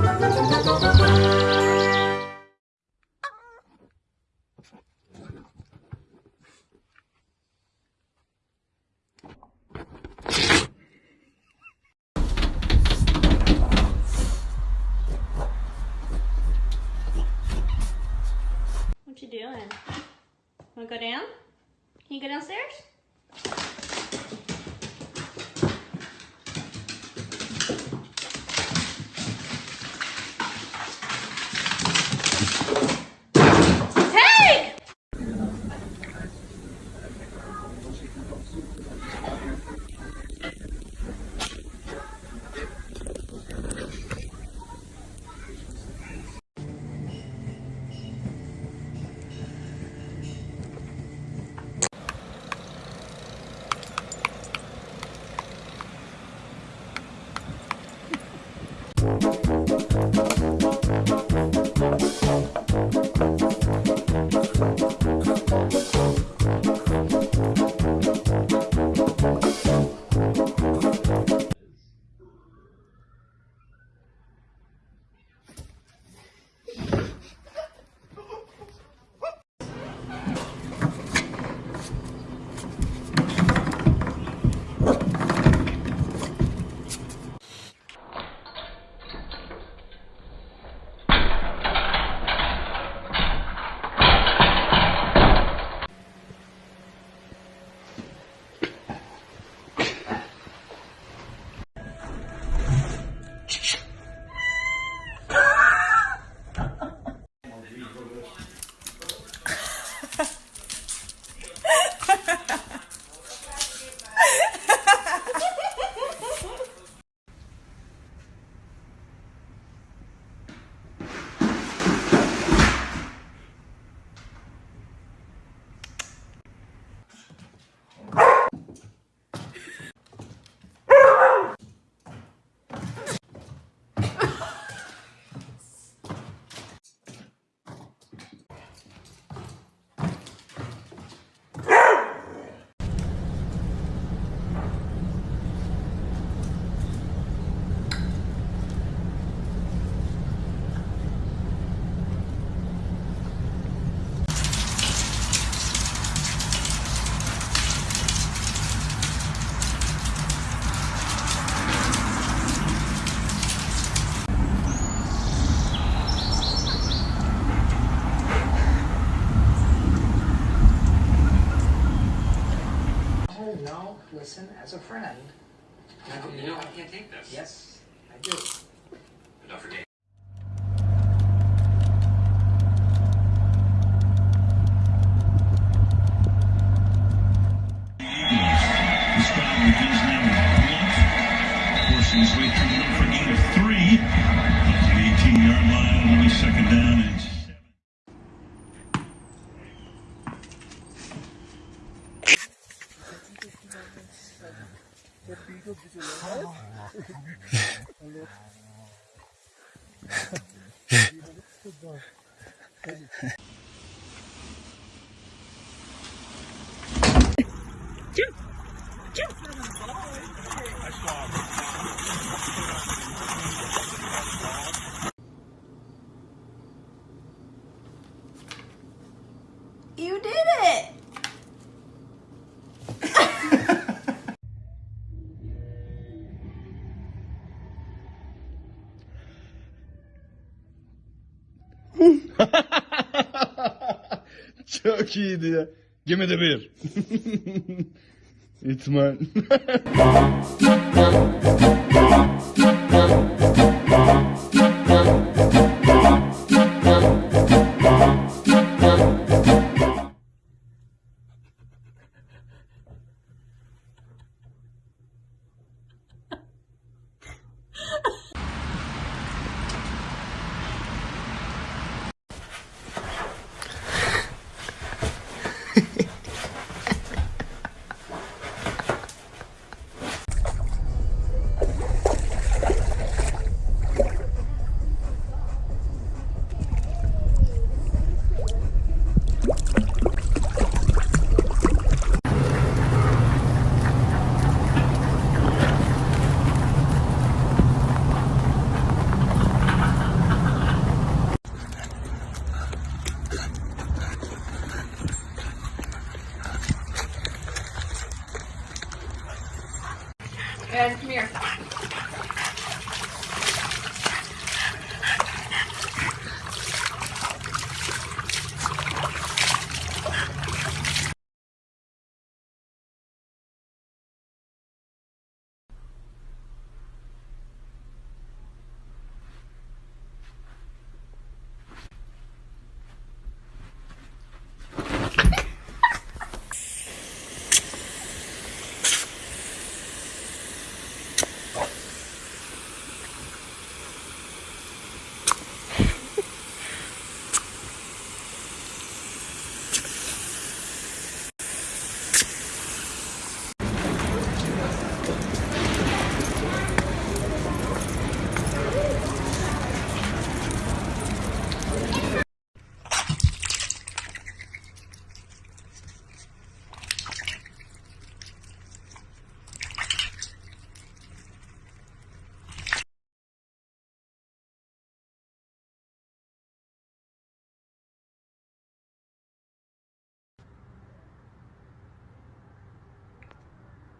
What you doing? Wanna go down? Can you go downstairs? Friend. You know I can't take this. Yes, I do. But don't You did it! çok iyiydi ya. Gemide bir. İtman.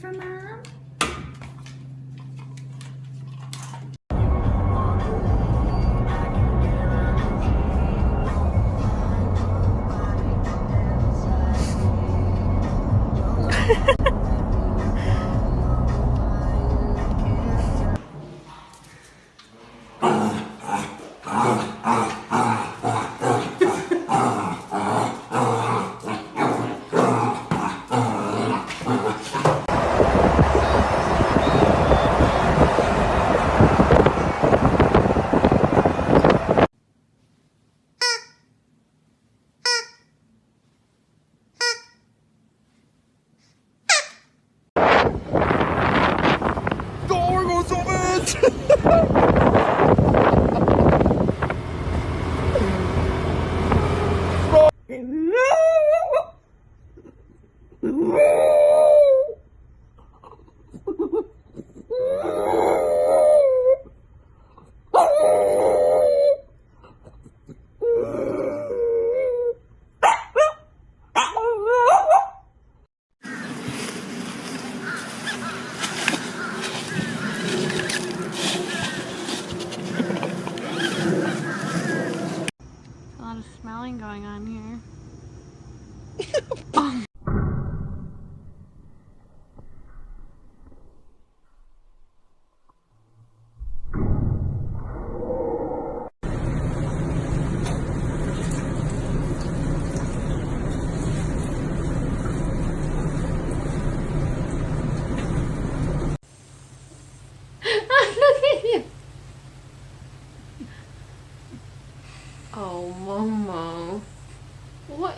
for mom?